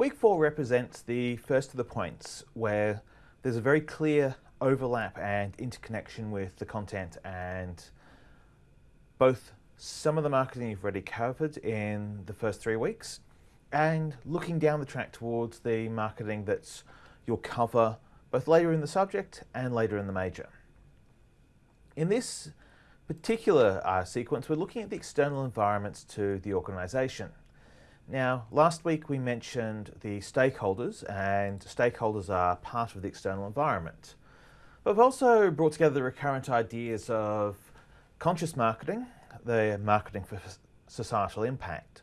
Week four represents the first of the points where there's a very clear overlap and interconnection with the content and both some of the marketing you've already covered in the first three weeks and looking down the track towards the marketing that's you'll cover both later in the subject and later in the major. In this particular uh, sequence, we're looking at the external environments to the organisation. Now, last week we mentioned the stakeholders, and stakeholders are part of the external environment. But we've also brought together the recurrent ideas of conscious marketing, the marketing for societal impact,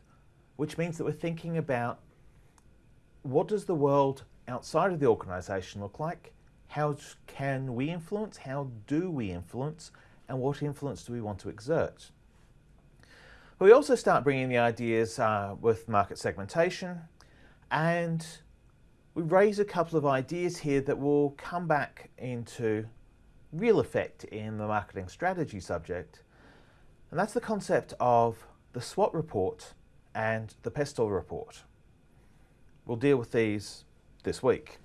which means that we're thinking about what does the world outside of the organisation look like? How can we influence? How do we influence? And what influence do we want to exert? But we also start bringing the ideas uh, with market segmentation and we raise a couple of ideas here that will come back into real effect in the marketing strategy subject. And that's the concept of the SWOT report and the PESTEL report. We'll deal with these this week.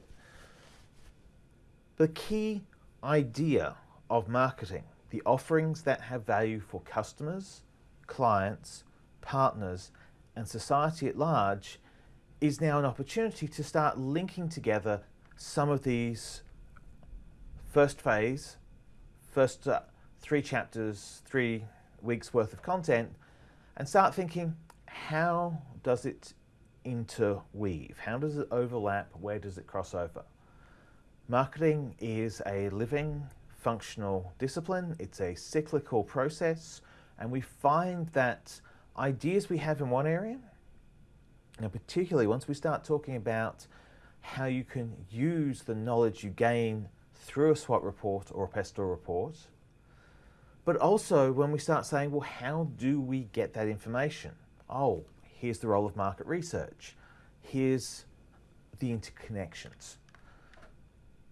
The key idea of marketing, the offerings that have value for customers, clients, partners, and society at large is now an opportunity to start linking together some of these first phase, first uh, three chapters, three weeks worth of content, and start thinking, how does it interweave? How does it overlap? Where does it cross over? Marketing is a living, functional discipline. It's a cyclical process. And we find that ideas we have in one area, and particularly once we start talking about how you can use the knowledge you gain through a SWOT report or a PESTEL report, but also when we start saying, well, how do we get that information? Oh, here's the role of market research. Here's the interconnections.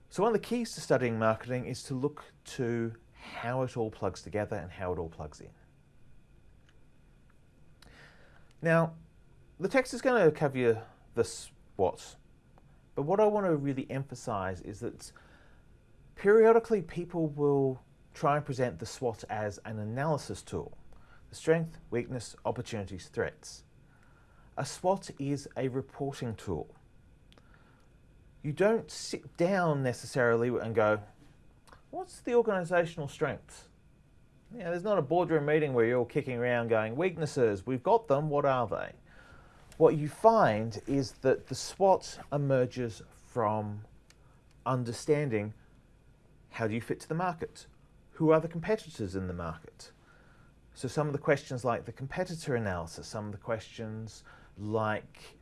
So one of the keys to studying marketing is to look to how it all plugs together and how it all plugs in. Now, the text is going to cover the SWOT, but what I want to really emphasize is that periodically people will try and present the SWOT as an analysis tool. The strength, weakness, opportunities, threats. A SWOT is a reporting tool. You don't sit down necessarily and go, what's the organizational strengths? You there's not a boardroom meeting where you're all kicking around going, weaknesses, we've got them, what are they? What you find is that the SWOT emerges from understanding how do you fit to the market? Who are the competitors in the market? So some of the questions like the competitor analysis, some of the questions like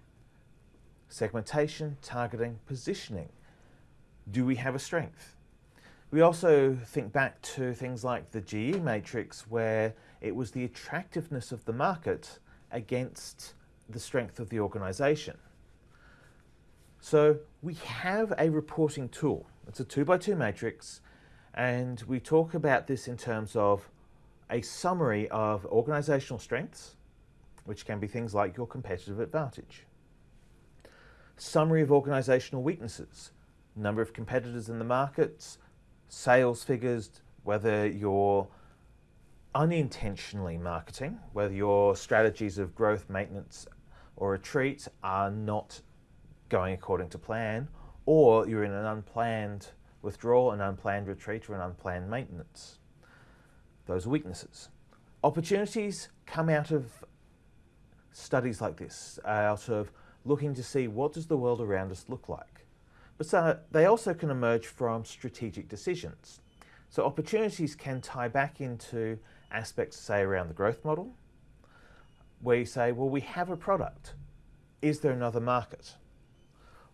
segmentation, targeting, positioning. Do we have a strength? We also think back to things like the GE matrix where it was the attractiveness of the market against the strength of the organization. So we have a reporting tool. It's a two by two matrix and we talk about this in terms of a summary of organizational strengths, which can be things like your competitive advantage. Summary of organizational weaknesses, number of competitors in the markets, sales figures, whether you're unintentionally marketing, whether your strategies of growth, maintenance or retreat are not going according to plan, or you're in an unplanned withdrawal, an unplanned retreat or an unplanned maintenance. Those are weaknesses. Opportunities come out of studies like this, out of looking to see what does the world around us look like. But so they also can emerge from strategic decisions. So opportunities can tie back into aspects, say, around the growth model, where you say, well, we have a product. Is there another market?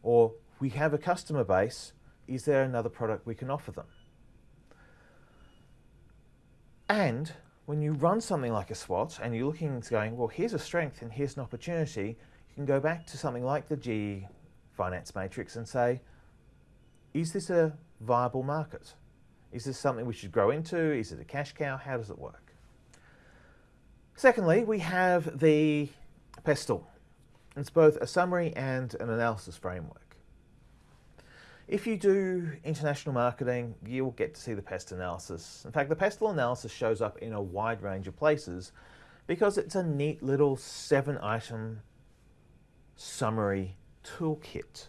Or we have a customer base. Is there another product we can offer them? And when you run something like a SWOT and you're looking and going, well, here's a strength and here's an opportunity, you can go back to something like the GE finance matrix and say, is this a viable market? Is this something we should grow into? Is it a cash cow? How does it work? Secondly, we have the PESTEL. It's both a summary and an analysis framework. If you do international marketing, you'll get to see the pest analysis. In fact, the pestle analysis shows up in a wide range of places because it's a neat little seven item summary toolkit.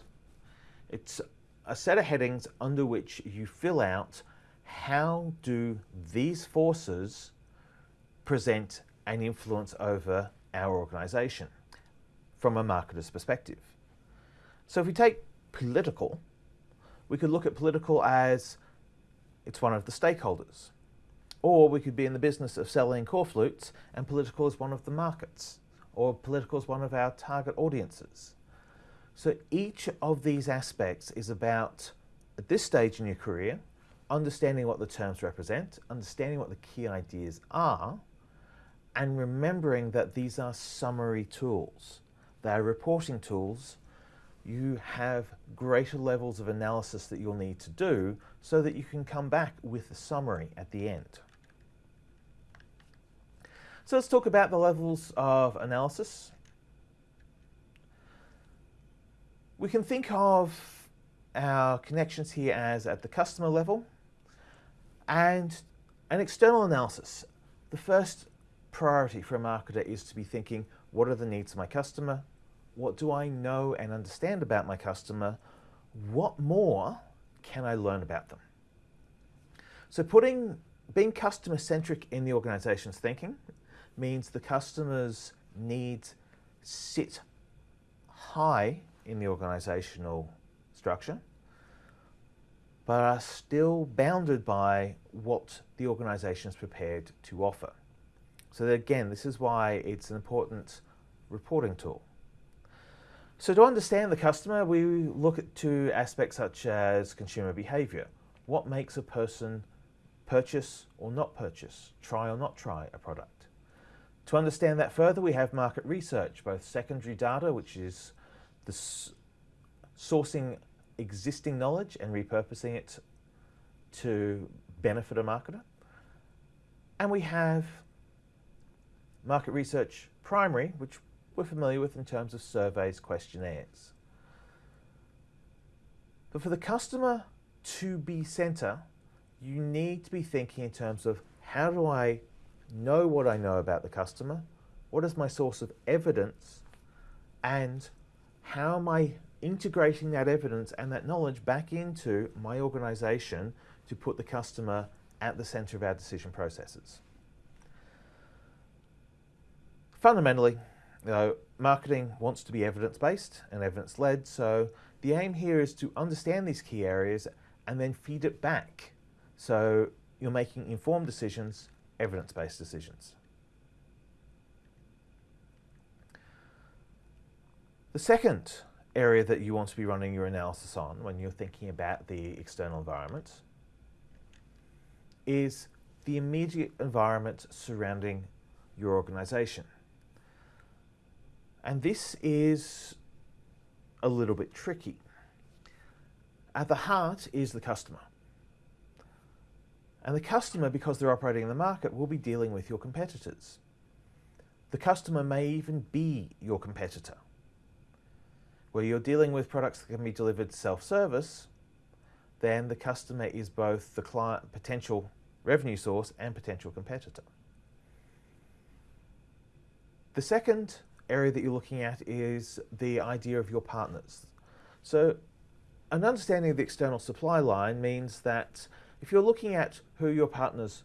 It's a set of headings under which you fill out how do these forces present an influence over our organization from a marketer's perspective. So if we take political, we could look at political as it's one of the stakeholders. Or we could be in the business of selling corflutes and political is one of the markets. Or political is one of our target audiences. So each of these aspects is about, at this stage in your career, understanding what the terms represent, understanding what the key ideas are, and remembering that these are summary tools. They are reporting tools. You have greater levels of analysis that you'll need to do so that you can come back with a summary at the end. So let's talk about the levels of analysis. We can think of our connections here as at the customer level and an external analysis. The first priority for a marketer is to be thinking, what are the needs of my customer? What do I know and understand about my customer? What more can I learn about them? So putting being customer centric in the organization's thinking means the customer's needs sit high in the organizational structure, but are still bounded by what the organization is prepared to offer. So again, this is why it's an important reporting tool. So to understand the customer, we look at two aspects such as consumer behavior. What makes a person purchase or not purchase, try or not try a product? To understand that further, we have market research, both secondary data, which is the sourcing existing knowledge and repurposing it to benefit a marketer. And we have market research primary, which we're familiar with in terms of surveys, questionnaires. But for the customer to be center, you need to be thinking in terms of how do I know what I know about the customer, what is my source of evidence, and how am I integrating that evidence and that knowledge back into my organization to put the customer at the center of our decision processes. Fundamentally, you know, marketing wants to be evidence-based and evidence-led, so the aim here is to understand these key areas and then feed it back. So you're making informed decisions, evidence-based decisions. The second area that you want to be running your analysis on when you're thinking about the external environment is the immediate environment surrounding your organization. And this is a little bit tricky. At the heart is the customer. And the customer, because they're operating in the market, will be dealing with your competitors. The customer may even be your competitor where you're dealing with products that can be delivered self-service, then the customer is both the client, potential revenue source and potential competitor. The second area that you're looking at is the idea of your partners. So an understanding of the external supply line means that if you're looking at who your partners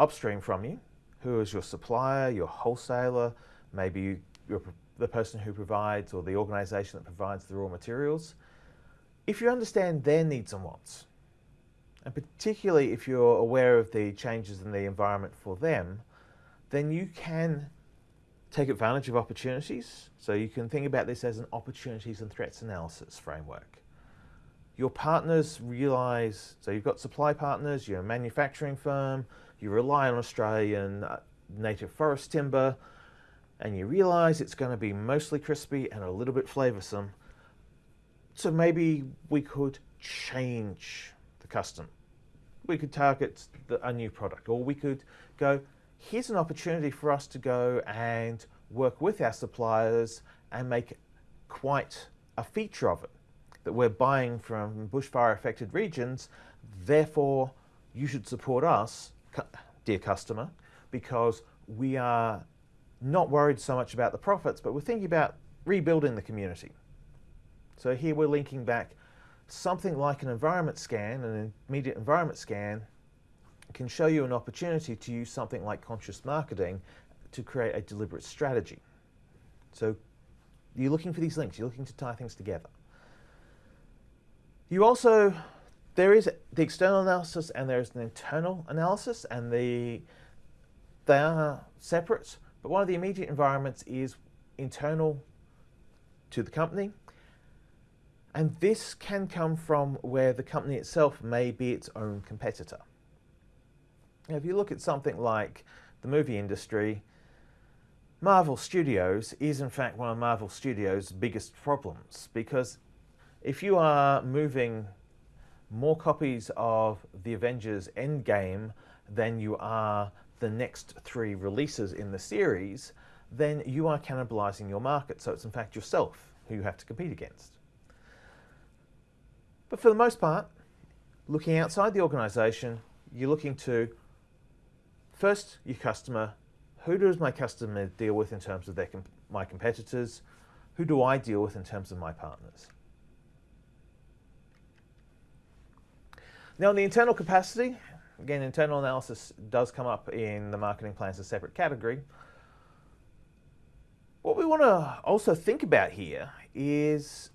upstream from you, who is your supplier, your wholesaler, maybe your the person who provides or the organization that provides the raw materials, if you understand their needs and wants, and particularly if you're aware of the changes in the environment for them, then you can take advantage of opportunities. So you can think about this as an opportunities and threats analysis framework. Your partners realize, so you've got supply partners, you're a manufacturing firm, you rely on Australian uh, native forest timber, and you realize it's going to be mostly crispy and a little bit flavorsome. So maybe we could change the custom. We could target the, a new product or we could go, here's an opportunity for us to go and work with our suppliers and make quite a feature of it that we're buying from bushfire affected regions, therefore you should support us, dear customer, because we are not worried so much about the profits, but we're thinking about rebuilding the community. So here we're linking back something like an environment scan, an immediate environment scan, can show you an opportunity to use something like conscious marketing to create a deliberate strategy. So you're looking for these links, you're looking to tie things together. You also, there is the external analysis and there is an internal analysis and the, they are separate, but one of the immediate environments is internal to the company. And this can come from where the company itself may be its own competitor. Now, if you look at something like the movie industry, Marvel Studios is in fact one of Marvel Studios' biggest problems because if you are moving more copies of the Avengers Endgame than you are the next three releases in the series, then you are cannibalizing your market. So it's in fact yourself who you have to compete against. But for the most part, looking outside the organization, you're looking to first your customer. Who does my customer deal with in terms of their my competitors? Who do I deal with in terms of my partners? Now, in the internal capacity, again, internal analysis does come up in the marketing plan as a separate category. What we want to also think about here is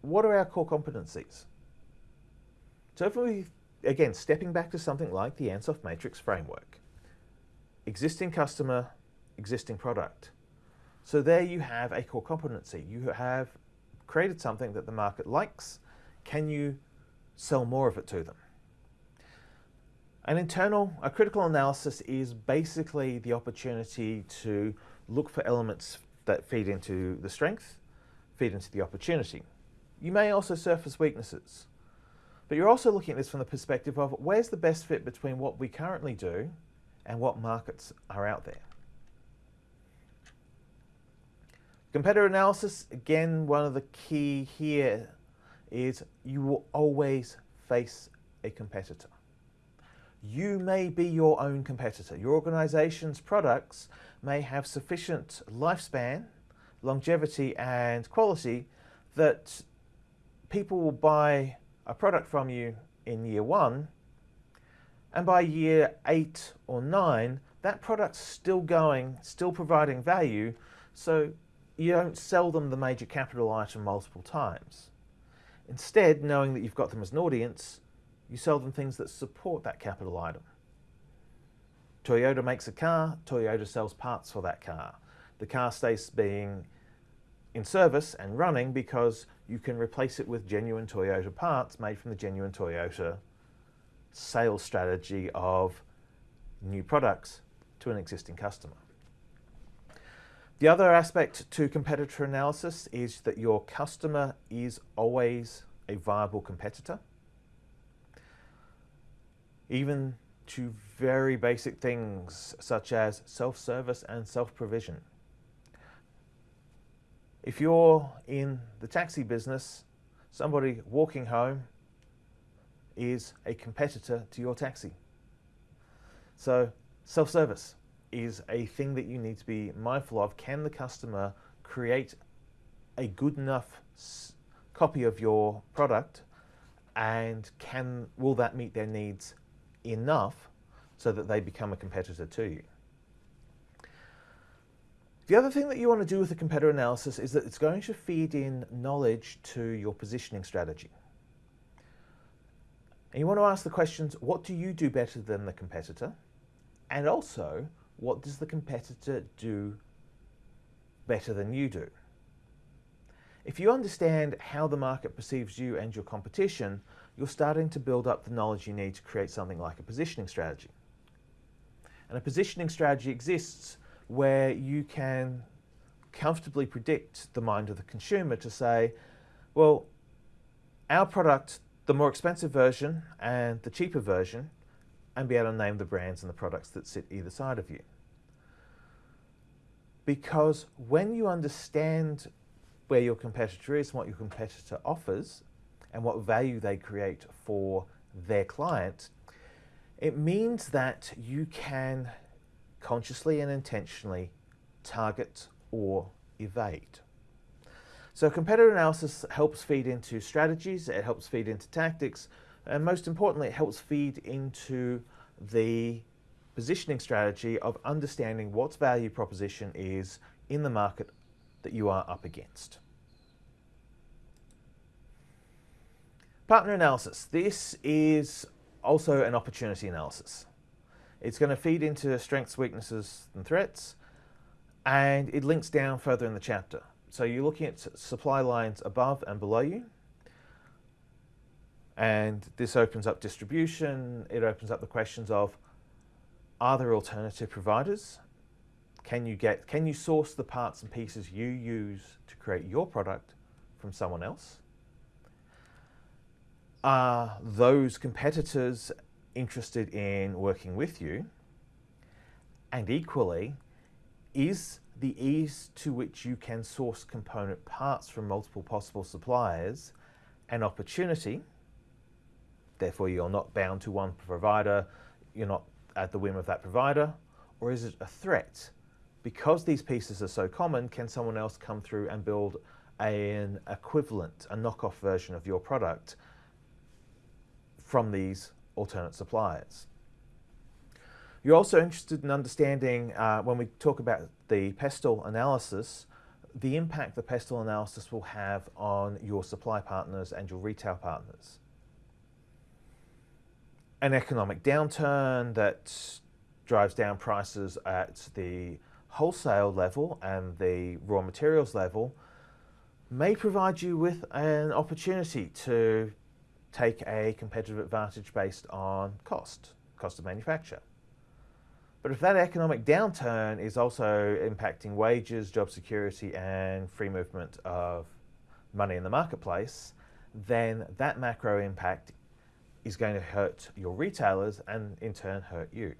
what are our core competencies? So if we, again, stepping back to something like the Ansoff Matrix framework, existing customer, existing product. So there you have a core competency. You have created something that the market likes. Can you sell more of it to them. An internal, a critical analysis is basically the opportunity to look for elements that feed into the strength, feed into the opportunity. You may also surface weaknesses, but you're also looking at this from the perspective of where's the best fit between what we currently do and what markets are out there. Competitor analysis, again, one of the key here is you will always face a competitor. You may be your own competitor. Your organization's products may have sufficient lifespan, longevity, and quality that people will buy a product from you in year one, and by year eight or nine, that product's still going, still providing value, so you don't sell them the major capital item multiple times. Instead, knowing that you've got them as an audience, you sell them things that support that capital item. Toyota makes a car, Toyota sells parts for that car. The car stays being in service and running because you can replace it with genuine Toyota parts made from the genuine Toyota sales strategy of new products to an existing customer. The other aspect to competitor analysis is that your customer is always a viable competitor. Even to very basic things such as self-service and self-provision. If you're in the taxi business, somebody walking home is a competitor to your taxi. So self-service is a thing that you need to be mindful of. Can the customer create a good enough copy of your product and can will that meet their needs enough so that they become a competitor to you? The other thing that you want to do with a competitor analysis is that it's going to feed in knowledge to your positioning strategy. And you want to ask the questions, what do you do better than the competitor? And also, what does the competitor do better than you do? If you understand how the market perceives you and your competition, you're starting to build up the knowledge you need to create something like a positioning strategy. And a positioning strategy exists where you can comfortably predict the mind of the consumer to say, well, our product, the more expensive version and the cheaper version, and be able to name the brands and the products that sit either side of you. because when you understand where your competitor is, what your competitor offers, and what value they create for their client, it means that you can consciously and intentionally target or evade. So competitor analysis helps feed into strategies, it helps feed into tactics, and most importantly, it helps feed into the positioning strategy of understanding what value proposition is in the market that you are up against. Partner analysis. This is also an opportunity analysis. It's going to feed into strengths, weaknesses, and threats, and it links down further in the chapter. So you're looking at supply lines above and below you, and this opens up distribution. It opens up the questions of, are there alternative providers? Can you get, can you source the parts and pieces you use to create your product from someone else? Are those competitors interested in working with you? And equally, is the ease to which you can source component parts from multiple possible suppliers an opportunity? Therefore, you're not bound to one provider, you're not at the whim of that provider, or is it a threat? Because these pieces are so common, can someone else come through and build an equivalent, a knockoff version of your product from these alternate suppliers. You're also interested in understanding, uh, when we talk about the pestle analysis, the impact the pestle analysis will have on your supply partners and your retail partners. An economic downturn that drives down prices at the wholesale level and the raw materials level may provide you with an opportunity to take a competitive advantage based on cost, cost of manufacture. But if that economic downturn is also impacting wages, job security, and free movement of money in the marketplace, then that macro impact is going to hurt your retailers and in turn hurt you.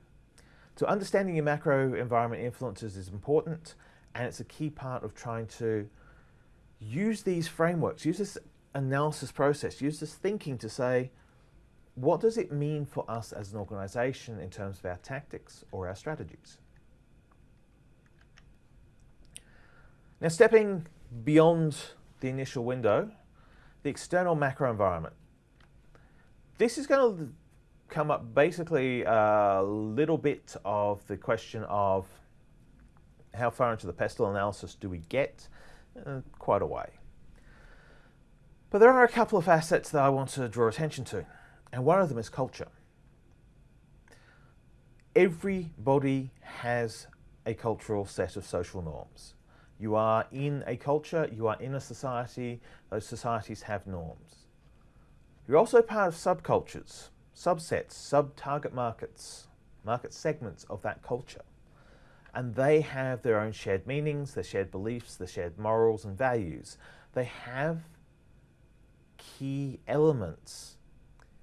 So understanding your macro environment influences is important and it's a key part of trying to use these frameworks, use this analysis process, use this thinking to say, what does it mean for us as an organization in terms of our tactics or our strategies? Now stepping beyond the initial window, the external macro environment. This is going to come up basically a little bit of the question of how far into the pestle analysis do we get? Uh, quite a way. But there are a couple of assets that I want to draw attention to, and one of them is culture. Everybody has a cultural set of social norms. You are in a culture, you are in a society, those societies have norms. You're also part of subcultures, subsets, sub-target markets, market segments of that culture. And they have their own shared meanings, their shared beliefs, their shared morals and values. They have key elements.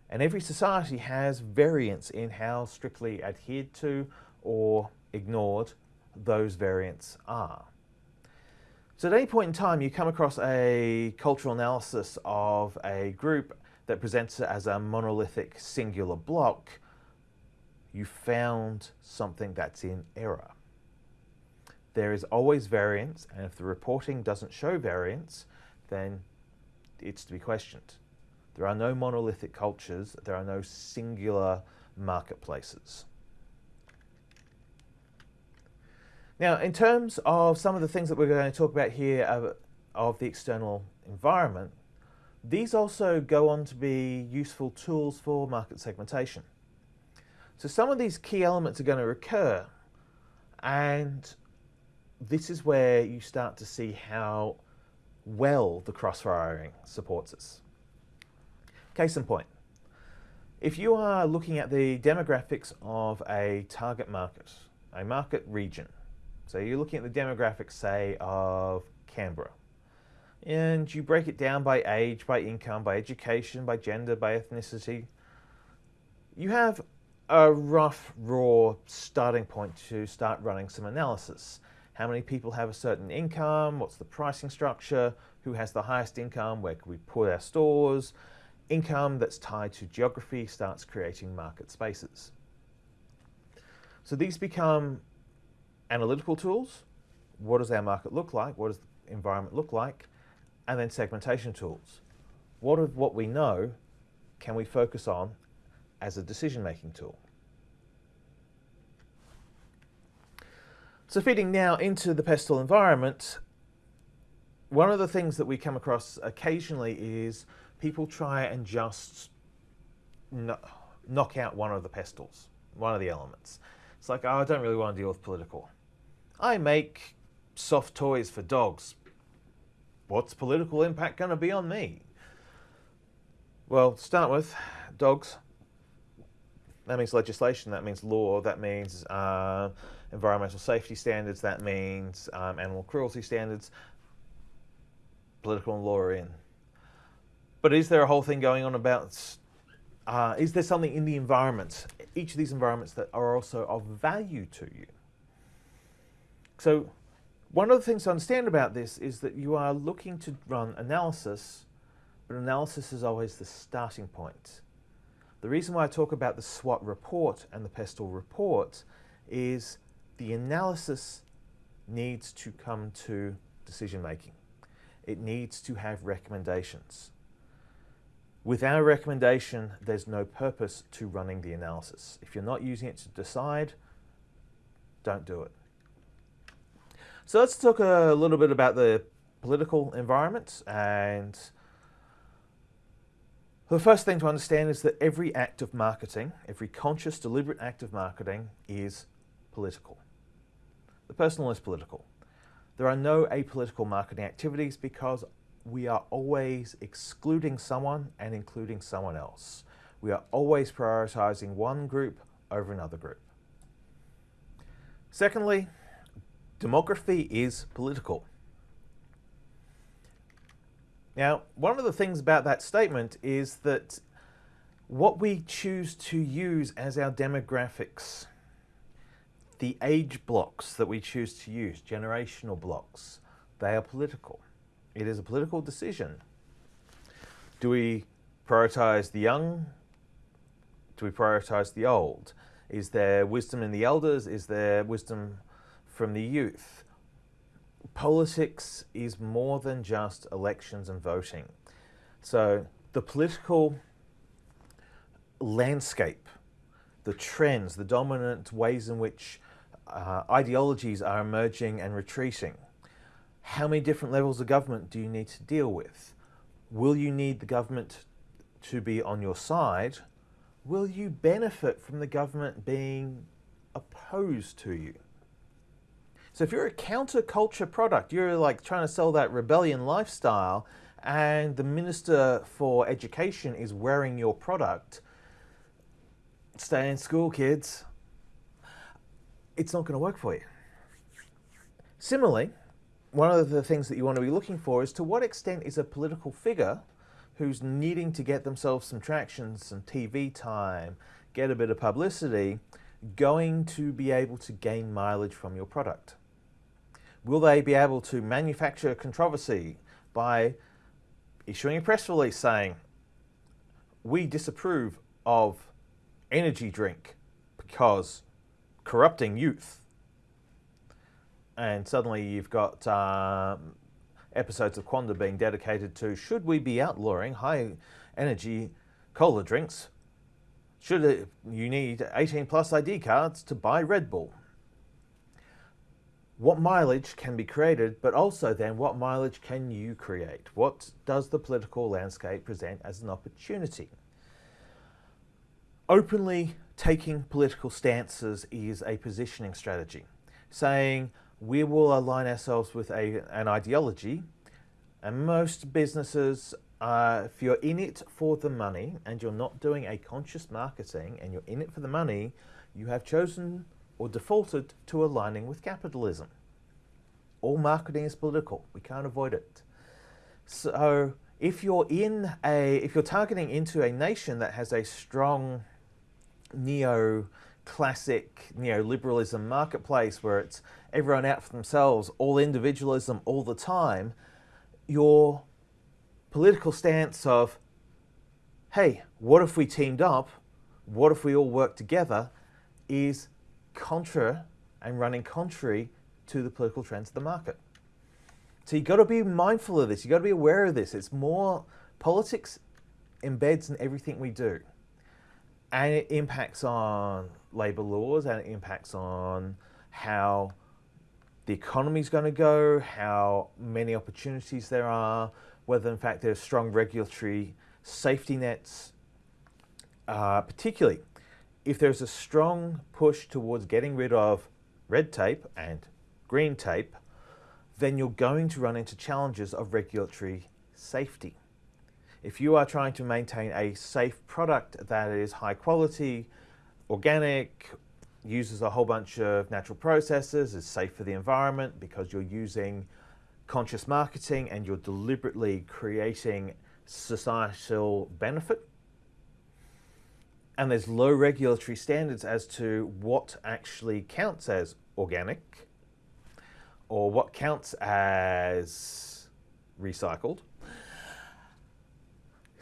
And every society has variants in how strictly adhered to or ignored those variants are. So at any point in time you come across a cultural analysis of a group that presents it as a monolithic singular block, you found something that's in error. There is always variance, and if the reporting doesn't show variance, then it's to be questioned. There are no monolithic cultures, there are no singular marketplaces. Now, in terms of some of the things that we're going to talk about here of, of the external environment, these also go on to be useful tools for market segmentation. So some of these key elements are going to recur, and this is where you start to see how well the cross-firing supports us. Case in point, if you are looking at the demographics of a target market, a market region, so you're looking at the demographics, say, of Canberra, and you break it down by age, by income, by education, by gender, by ethnicity, you have a rough, raw starting point to start running some analysis. How many people have a certain income? What's the pricing structure? Who has the highest income? Where can we put our stores? Income that's tied to geography starts creating market spaces. So these become analytical tools. What does our market look like? What does the environment look like? And then segmentation tools. What of what we know can we focus on as a decision-making tool? So feeding now into the pestle environment, one of the things that we come across occasionally is people try and just knock out one of the pestles, one of the elements. It's like, oh, I don't really want to deal with political. I make soft toys for dogs. What's political impact going to be on me? Well, start with, dogs. That means legislation, that means law, that means uh, environmental safety standards, that means um, animal cruelty standards. Political and law in. But is there a whole thing going on about, uh, is there something in the environment, each of these environments that are also of value to you? So one of the things to understand about this is that you are looking to run analysis, but analysis is always the starting point. The reason why I talk about the SWOT report and the PESTLE report is the analysis needs to come to decision making. It needs to have recommendations. Without a recommendation, there's no purpose to running the analysis. If you're not using it to decide, don't do it. So let's talk a little bit about the political environment and the first thing to understand is that every act of marketing, every conscious, deliberate act of marketing is political. The personal is political. There are no apolitical marketing activities because we are always excluding someone and including someone else. We are always prioritizing one group over another group. Secondly, demography is political. Now, one of the things about that statement is that what we choose to use as our demographics, the age blocks that we choose to use, generational blocks, they are political. It is a political decision. Do we prioritize the young? Do we prioritize the old? Is there wisdom in the elders? Is there wisdom from the youth? Politics is more than just elections and voting. So the political landscape, the trends, the dominant ways in which uh, ideologies are emerging and retreating, how many different levels of government do you need to deal with? Will you need the government to be on your side? Will you benefit from the government being opposed to you? So if you're a counterculture product, you're like trying to sell that rebellion lifestyle and the Minister for Education is wearing your product, stay in school, kids. It's not going to work for you. Similarly, one of the things that you want to be looking for is to what extent is a political figure who's needing to get themselves some traction, some TV time, get a bit of publicity, going to be able to gain mileage from your product? Will they be able to manufacture controversy by issuing a press release saying, we disapprove of energy drink because corrupting youth and suddenly you've got um, episodes of Q&A being dedicated to should we be outlawing high energy cola drinks? Should it, you need 18 plus ID cards to buy Red Bull? What mileage can be created, but also then what mileage can you create? What does the political landscape present as an opportunity? Openly taking political stances is a positioning strategy, saying we will align ourselves with a, an ideology. And most businesses, uh, if you're in it for the money and you're not doing a conscious marketing and you're in it for the money, you have chosen or defaulted to aligning with capitalism. All marketing is political. We can't avoid it. So if you're in a, if you're targeting into a nation that has a strong neo classic neoliberalism marketplace where it's everyone out for themselves, all individualism all the time, your political stance of, hey, what if we teamed up? What if we all work together? is contra and running contrary to the political trends of the market. So you've got to be mindful of this. You've got to be aware of this. It's more politics embeds in everything we do. And it impacts on labour laws and it impacts on how the economy is going to go, how many opportunities there are, whether in fact there's strong regulatory safety nets, uh, particularly if there's a strong push towards getting rid of red tape and green tape, then you're going to run into challenges of regulatory safety. If you are trying to maintain a safe product that is high quality, organic, uses a whole bunch of natural processes, is safe for the environment because you're using conscious marketing and you're deliberately creating societal benefit, and there's low regulatory standards as to what actually counts as organic or what counts as recycled,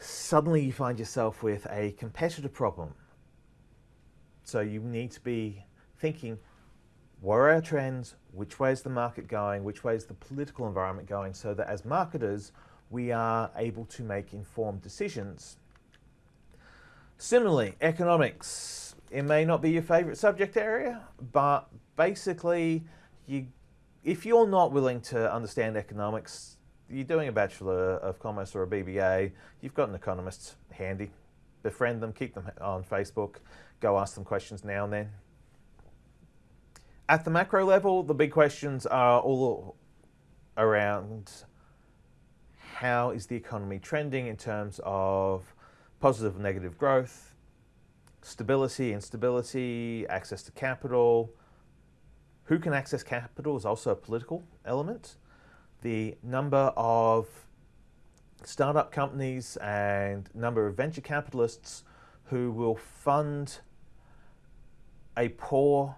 suddenly you find yourself with a competitor problem. So you need to be thinking, what are our trends? Which way is the market going? Which way is the political environment going? So that as marketers, we are able to make informed decisions Similarly, economics. It may not be your favorite subject area, but basically, you, if you're not willing to understand economics, you're doing a Bachelor of Commerce or a BBA, you've got an economist handy. Befriend them, keep them on Facebook, go ask them questions now and then. At the macro level, the big questions are all around how is the economy trending in terms of positive and negative growth, stability, instability, access to capital. Who can access capital is also a political element. The number of startup companies and number of venture capitalists who will fund a poor,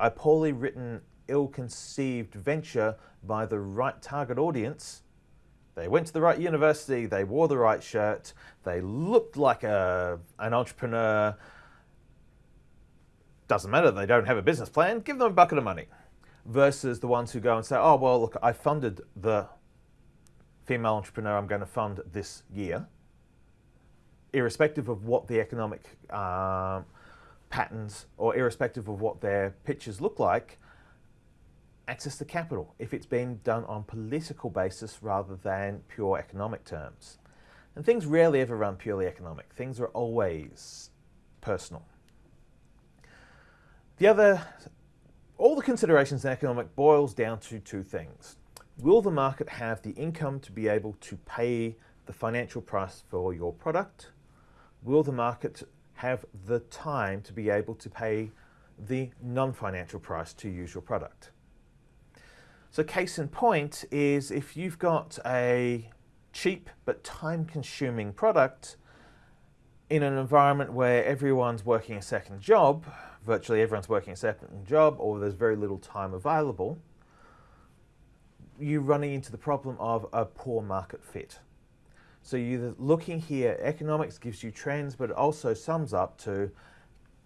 a poorly written, ill-conceived venture by the right target audience they went to the right university, they wore the right shirt, they looked like a, an entrepreneur. Doesn't matter, they don't have a business plan, give them a bucket of money. Versus the ones who go and say, oh, well, look, I funded the female entrepreneur I'm going to fund this year, irrespective of what the economic uh, patterns or irrespective of what their pitches look like, access to capital if it's been done on political basis rather than pure economic terms. And things rarely ever run purely economic. Things are always personal. The other, all the considerations in economic boils down to two things. Will the market have the income to be able to pay the financial price for your product? Will the market have the time to be able to pay the non-financial price to use your product? So case in point is if you've got a cheap but time-consuming product in an environment where everyone's working a second job, virtually everyone's working a second job, or there's very little time available, you're running into the problem of a poor market fit. So you're looking here, economics gives you trends, but it also sums up to,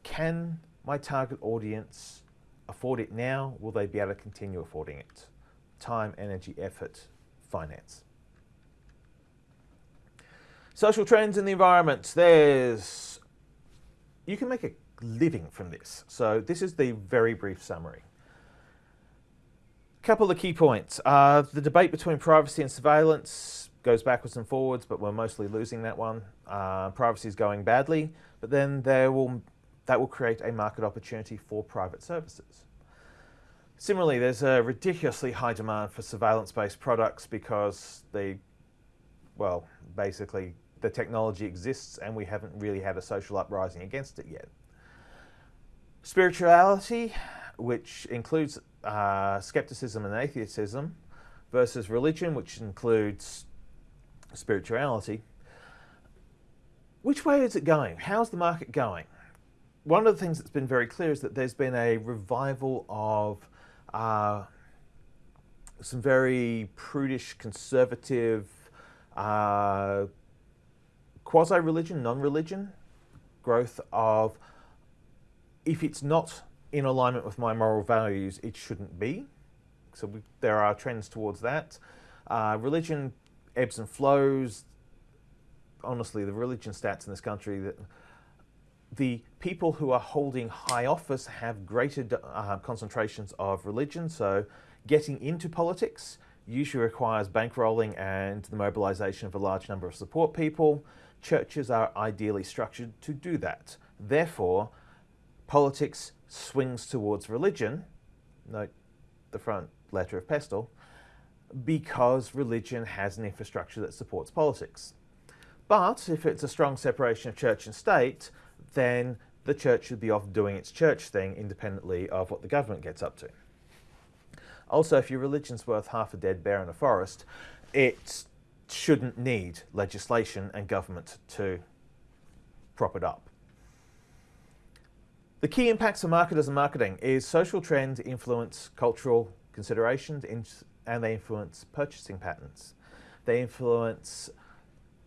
can my target audience afford it now? Will they be able to continue affording it? time, energy, effort, finance. Social trends in the environment. There's, you can make a living from this. So this is the very brief summary. Couple of key points. Uh, the debate between privacy and surveillance goes backwards and forwards, but we're mostly losing that one. Uh, privacy is going badly, but then there will, that will create a market opportunity for private services. Similarly, there's a ridiculously high demand for surveillance-based products because they, well, basically the technology exists and we haven't really had a social uprising against it yet. Spirituality, which includes uh, skepticism and atheism, versus religion, which includes spirituality. Which way is it going? How's the market going? one of the things that's been very clear is that there's been a revival of uh, some very prudish, conservative, uh, quasi religion, non religion growth of if it's not in alignment with my moral values, it shouldn't be. So we, there are trends towards that. Uh, religion ebbs and flows. Honestly, the religion stats in this country that the people who are holding high office have greater uh, concentrations of religion. So getting into politics usually requires bankrolling and the mobilization of a large number of support people. Churches are ideally structured to do that. Therefore, politics swings towards religion, note the front letter of Pestle, because religion has an infrastructure that supports politics. But if it's a strong separation of church and state, then the church should be off doing its church thing independently of what the government gets up to. Also, if your religion's worth half a dead bear in a forest, it shouldn't need legislation and government to prop it up. The key impacts of marketers and marketing is social trends influence cultural considerations and they influence purchasing patterns. They influence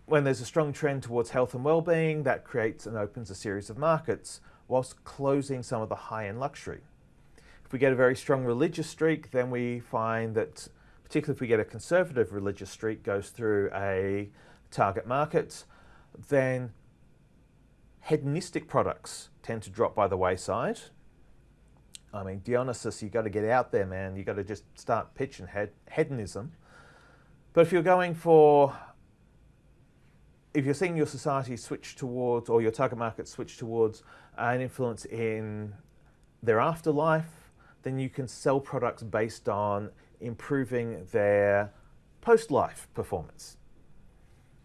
when there's a strong trend towards health and well-being, that creates and opens a series of markets whilst closing some of the high-end luxury. If we get a very strong religious streak, then we find that, particularly if we get a conservative religious streak goes through a target market, then hedonistic products tend to drop by the wayside. I mean, Dionysus, you got to get out there, man. You got to just start pitching hed hedonism. But if you're going for if you're seeing your society switch towards, or your target market switch towards an influence in their afterlife, then you can sell products based on improving their post-life performance.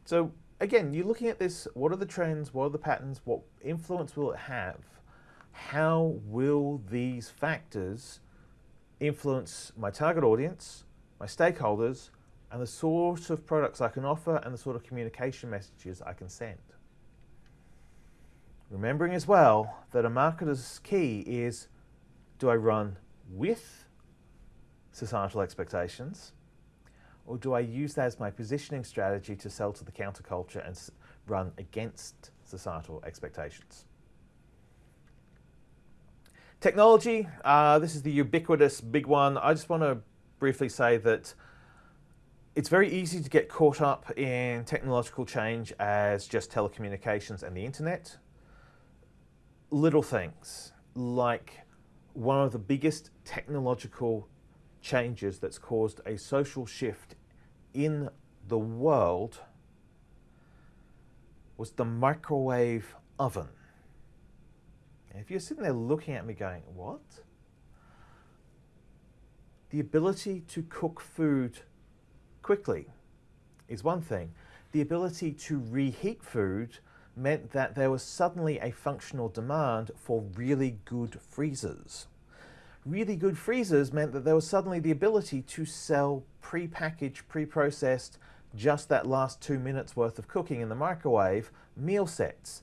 So again, you're looking at this, what are the trends, what are the patterns, what influence will it have? How will these factors influence my target audience, my stakeholders, and the sort of products I can offer and the sort of communication messages I can send. Remembering as well that a marketer's key is do I run with societal expectations or do I use that as my positioning strategy to sell to the counterculture and run against societal expectations? Technology, uh, this is the ubiquitous big one. I just want to briefly say that it's very easy to get caught up in technological change as just telecommunications and the internet. Little things like one of the biggest technological changes that's caused a social shift in the world was the microwave oven. If you're sitting there looking at me going, what? The ability to cook food quickly is one thing. The ability to reheat food meant that there was suddenly a functional demand for really good freezers. Really good freezers meant that there was suddenly the ability to sell pre-packaged, pre-processed, just that last two minutes worth of cooking in the microwave meal sets,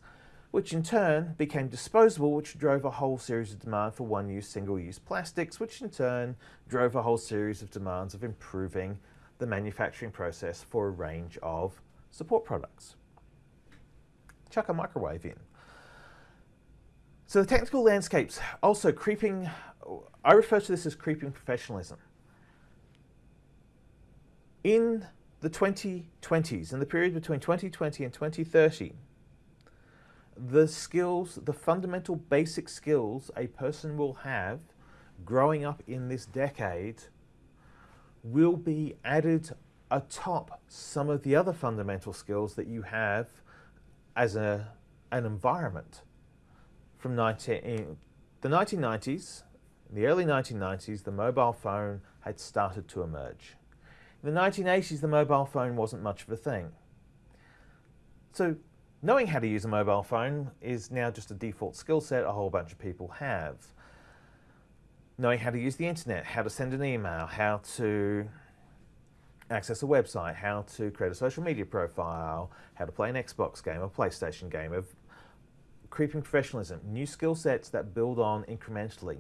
which in turn became disposable, which drove a whole series of demand for one-use, single-use plastics, which in turn drove a whole series of demands of improving the manufacturing process for a range of support products. Chuck a microwave in. So the technical landscape's also creeping, I refer to this as creeping professionalism. In the 2020s, in the period between 2020 and 2030, the skills, the fundamental basic skills a person will have growing up in this decade will be added atop some of the other fundamental skills that you have as a, an environment from 19, eh, the 1990s, in the early 1990s, the mobile phone had started to emerge. In the 1980s, the mobile phone wasn't much of a thing. So knowing how to use a mobile phone is now just a default skill set a whole bunch of people have knowing how to use the internet, how to send an email, how to access a website, how to create a social media profile, how to play an Xbox game, a PlayStation game, of creeping professionalism, new skill sets that build on incrementally,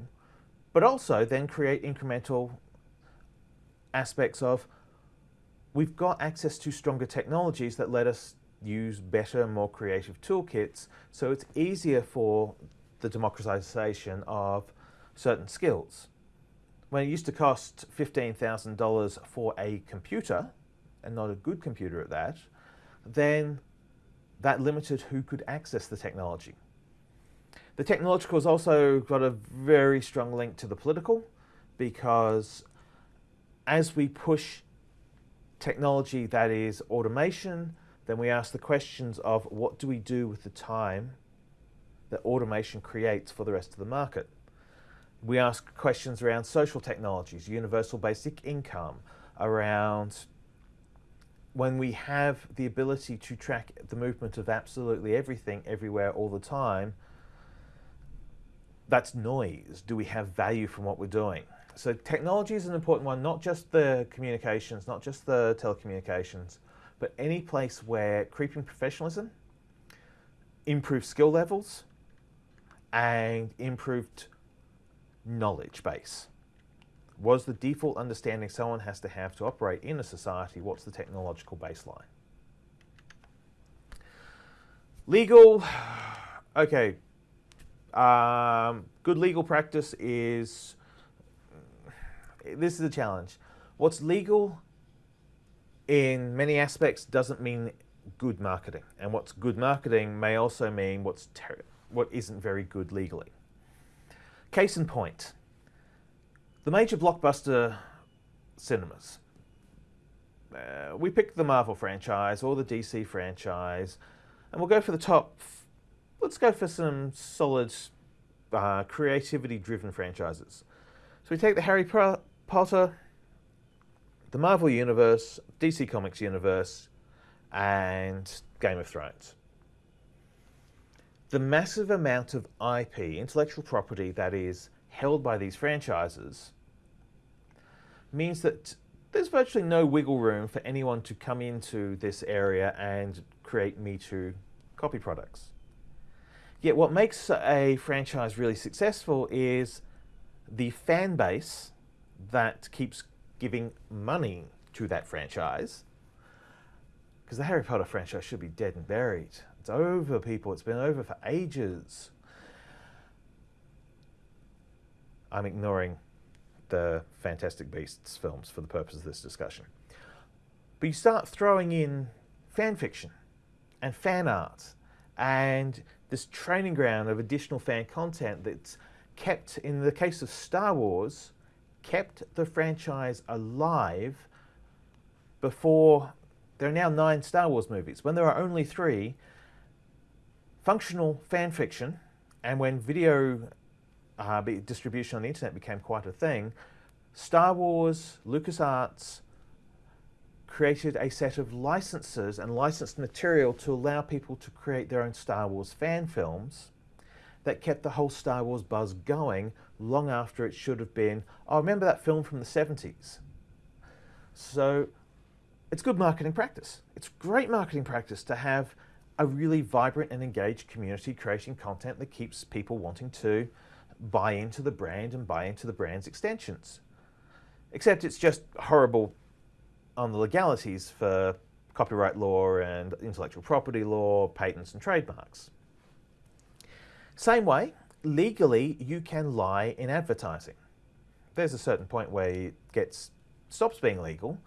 but also then create incremental aspects of we've got access to stronger technologies that let us use better, more creative toolkits, so it's easier for the democratization of certain skills. When it used to cost $15,000 for a computer, and not a good computer at that, then that limited who could access the technology. The technological has also got a very strong link to the political because as we push technology that is automation, then we ask the questions of what do we do with the time that automation creates for the rest of the market. We ask questions around social technologies, universal basic income, around when we have the ability to track the movement of absolutely everything, everywhere, all the time, that's noise. Do we have value from what we're doing? So technology is an important one, not just the communications, not just the telecommunications, but any place where creeping professionalism, improved skill levels, and improved knowledge base was the default understanding someone has to have to operate in a society? What's the technological baseline? Legal, okay. Um, good legal practice is, this is a challenge. What's legal in many aspects doesn't mean good marketing. And what's good marketing may also mean what's what isn't very good legally. Case in point, the major blockbuster cinemas. Uh, we pick the Marvel franchise or the DC franchise, and we'll go for the top. Let's go for some solid, uh, creativity-driven franchises. So we take the Harry Potter, the Marvel Universe, DC Comics Universe, and Game of Thrones. The massive amount of IP, intellectual property, that is held by these franchises means that there's virtually no wiggle room for anyone to come into this area and create Me Too copy products. Yet what makes a franchise really successful is the fan base that keeps giving money to that franchise. Because the Harry Potter franchise should be dead and buried. It's over, people. It's been over for ages. I'm ignoring the Fantastic Beasts films for the purpose of this discussion. But you start throwing in fan fiction and fan art and this training ground of additional fan content that's kept, in the case of Star Wars, kept the franchise alive before there are now nine Star Wars movies. When there are only three, functional fan fiction and when video uh, distribution on the internet became quite a thing, Star Wars, LucasArts created a set of licenses and licensed material to allow people to create their own Star Wars fan films that kept the whole Star Wars buzz going long after it should have been, oh, remember that film from the 70s? So it's good marketing practice. It's great marketing practice to have a really vibrant and engaged community creating content that keeps people wanting to buy into the brand and buy into the brand's extensions. Except it's just horrible on the legalities for copyright law and intellectual property law, patents and trademarks. Same way, legally you can lie in advertising. There's a certain point where it gets stops being legal,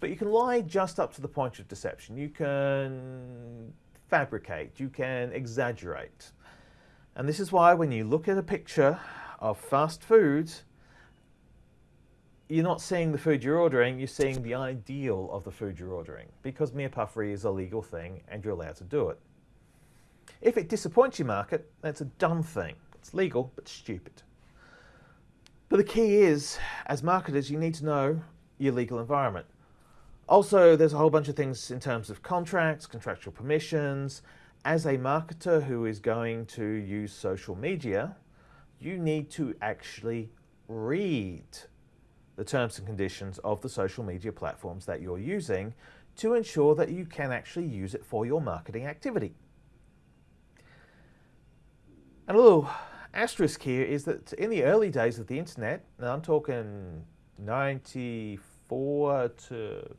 but you can lie just up to the point of deception. You can fabricate, you can exaggerate. And this is why when you look at a picture of fast food, you're not seeing the food you're ordering, you're seeing the ideal of the food you're ordering because mere puffery is a legal thing and you're allowed to do it. If it disappoints your market, that's a dumb thing. It's legal, but stupid. But the key is, as marketers, you need to know your legal environment. Also, there's a whole bunch of things in terms of contracts, contractual permissions, as a marketer who is going to use social media, you need to actually read the terms and conditions of the social media platforms that you're using to ensure that you can actually use it for your marketing activity. And a little asterisk here is that in the early days of the internet, now I'm talking 94 to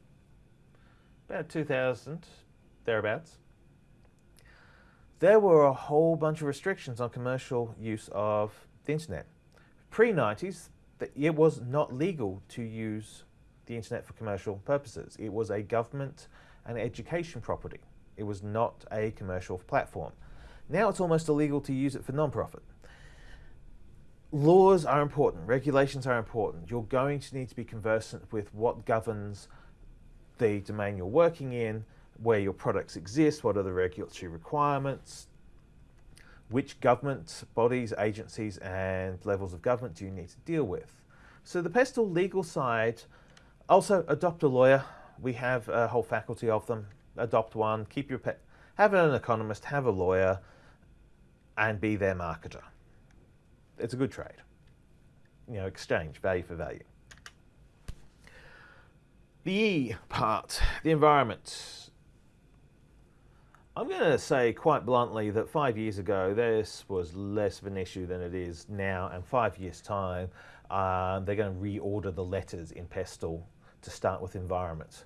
about 2000, thereabouts, there were a whole bunch of restrictions on commercial use of the internet. Pre-90s, it was not legal to use the internet for commercial purposes. It was a government and education property. It was not a commercial platform. Now it's almost illegal to use it for non-profit. Laws are important, regulations are important. You're going to need to be conversant with what governs the domain you're working in, where your products exist, what are the regulatory requirements, which government bodies, agencies and levels of government do you need to deal with. So the PESTL legal side, also adopt a lawyer. We have a whole faculty of them. Adopt one, keep your pet, have an economist, have a lawyer, and be their marketer. It's a good trade. You know, exchange, value for value. The E part, the environment. I'm going to say quite bluntly that five years ago this was less of an issue than it is now and five years time uh, they're going to reorder the letters in PESTL to start with environment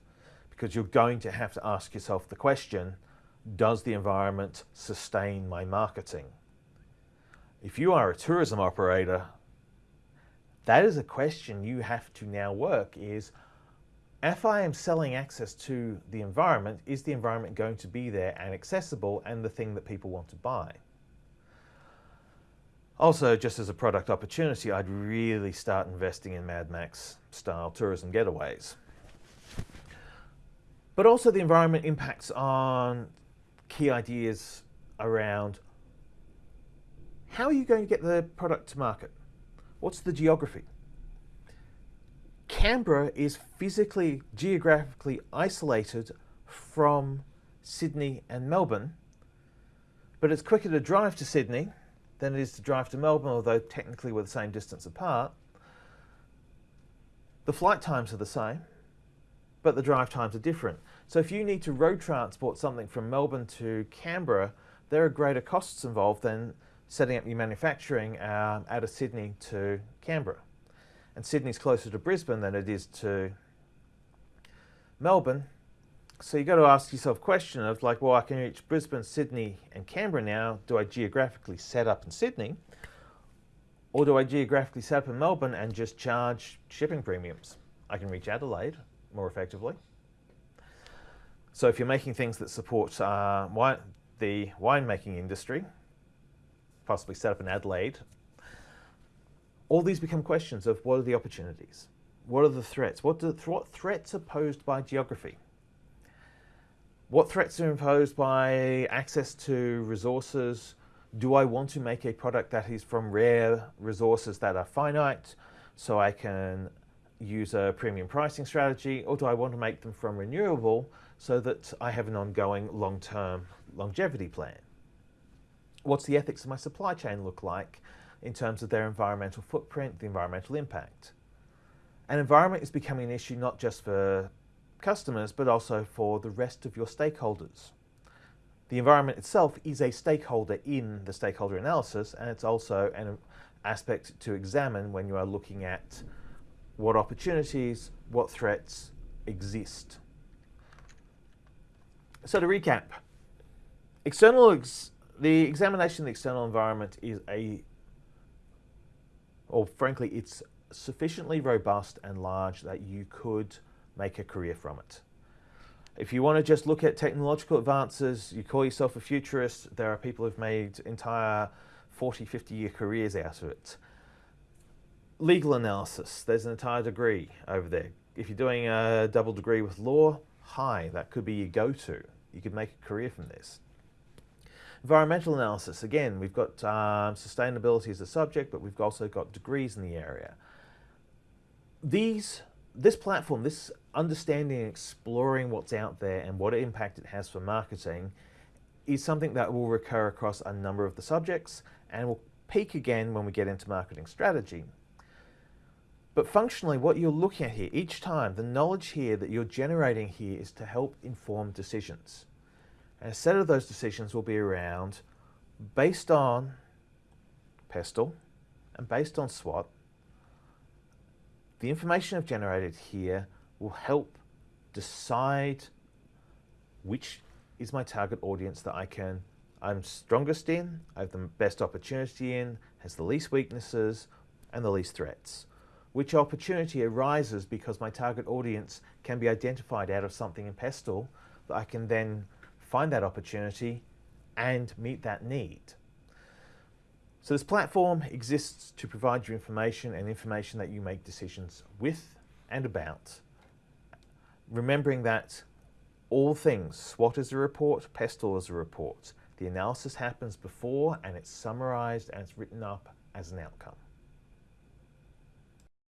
because you're going to have to ask yourself the question does the environment sustain my marketing? If you are a tourism operator that is a question you have to now work is if I am selling access to the environment, is the environment going to be there and accessible and the thing that people want to buy? Also, just as a product opportunity, I'd really start investing in Mad Max style tourism getaways. But also the environment impacts on key ideas around how are you going to get the product to market? What's the geography? Canberra is physically, geographically isolated from Sydney and Melbourne, but it's quicker to drive to Sydney than it is to drive to Melbourne, although technically we're the same distance apart. The flight times are the same, but the drive times are different. So if you need to road transport something from Melbourne to Canberra, there are greater costs involved than setting up your manufacturing uh, out of Sydney to Canberra and Sydney's closer to Brisbane than it is to Melbourne. So you've got to ask yourself a question of like, well, I can reach Brisbane, Sydney and Canberra now. Do I geographically set up in Sydney? Or do I geographically set up in Melbourne and just charge shipping premiums? I can reach Adelaide more effectively. So if you're making things that support uh, wine, the winemaking industry, possibly set up in Adelaide all these become questions of what are the opportunities? What are the threats? What, do, what threats are posed by geography? What threats are imposed by access to resources? Do I want to make a product that is from rare resources that are finite so I can use a premium pricing strategy or do I want to make them from renewable so that I have an ongoing long-term longevity plan? What's the ethics of my supply chain look like in terms of their environmental footprint, the environmental impact. And environment is becoming an issue not just for customers, but also for the rest of your stakeholders. The environment itself is a stakeholder in the stakeholder analysis, and it's also an aspect to examine when you are looking at what opportunities, what threats exist. So to recap, external ex the examination of the external environment is a or frankly, it's sufficiently robust and large that you could make a career from it. If you want to just look at technological advances, you call yourself a futurist, there are people who've made entire 40, 50 year careers out of it. Legal analysis, there's an entire degree over there. If you're doing a double degree with law, hi, that could be your go-to. You could make a career from this. Environmental analysis, again, we've got um, sustainability as a subject, but we've also got degrees in the area. These, this platform, this understanding and exploring what's out there and what impact it has for marketing is something that will recur across a number of the subjects and will peak again when we get into marketing strategy. But functionally, what you're looking at here, each time, the knowledge here that you're generating here is to help inform decisions. And a set of those decisions will be around, based on Pestle, and based on SWOT, the information I've generated here will help decide which is my target audience that I can I'm strongest in, I have the best opportunity in, has the least weaknesses and the least threats. Which opportunity arises because my target audience can be identified out of something in Pestle that I can then find that opportunity and meet that need. So this platform exists to provide you information and information that you make decisions with and about. Remembering that all things, SWOT is a report, Pestle is a report. The analysis happens before and it's summarized and it's written up as an outcome.